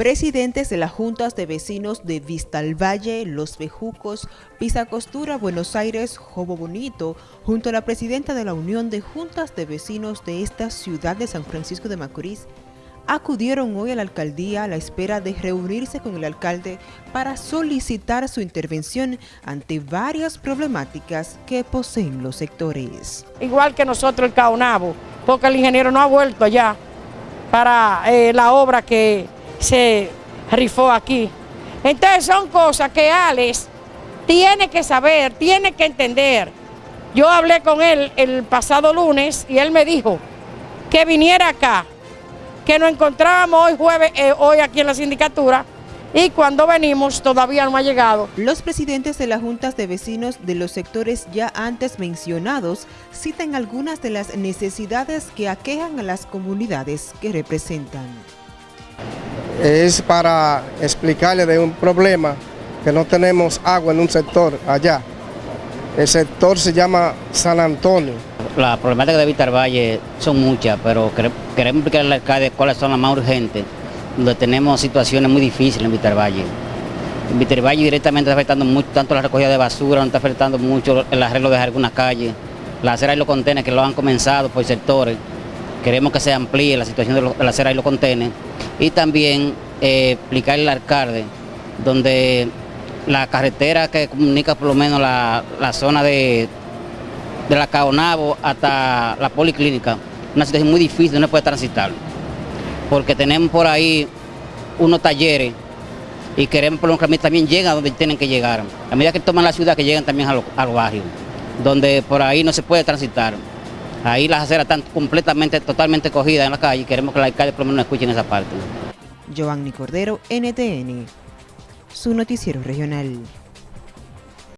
Presidentes de las juntas de vecinos de Vistalvalle, Los Bejucos, Pisa Costura, Buenos Aires, Jobo Bonito, junto a la presidenta de la Unión de Juntas de Vecinos de esta ciudad de San Francisco de Macorís, acudieron hoy a la alcaldía a la espera de reunirse con el alcalde para solicitar su intervención ante varias problemáticas que poseen los sectores. Igual que nosotros el Caonabo, porque el ingeniero no ha vuelto allá para eh, la obra que se rifó aquí. Entonces son cosas que Alex tiene que saber, tiene que entender. Yo hablé con él el pasado lunes y él me dijo que viniera acá, que nos encontrábamos hoy jueves, eh, hoy aquí en la sindicatura, y cuando venimos todavía no ha llegado. Los presidentes de las juntas de vecinos de los sectores ya antes mencionados citan algunas de las necesidades que aquejan a las comunidades que representan es para explicarle de un problema que no tenemos agua en un sector allá. El sector se llama San Antonio. Las problemáticas de Vitar Valle son muchas, pero queremos explicarle al alcalde cuáles son las más urgentes, donde tenemos situaciones muy difíciles en Vitar Valle. En Vitar Valle directamente está afectando mucho, tanto la recogida de basura, no está afectando mucho el arreglo de algunas calles, la acera y los contenedores que lo han comenzado por sectores. Queremos que se amplíe la situación de, la acera y los contenedores y también eh, explicarle al alcalde donde la carretera que comunica por lo menos la, zona de, de la Caonabo hasta la policlínica, una situación muy difícil, no se puede transitar, porque tenemos por ahí unos talleres y queremos por que también lleguen a donde tienen que llegar. A medida que toman la ciudad, que lleguen también a, los donde por ahí no se puede transitar. Ahí las aceras están completamente, totalmente cogidas en la calle y queremos que el alcalde por lo menos escuchen esa parte. Giovanni Cordero, NTN, su noticiero regional.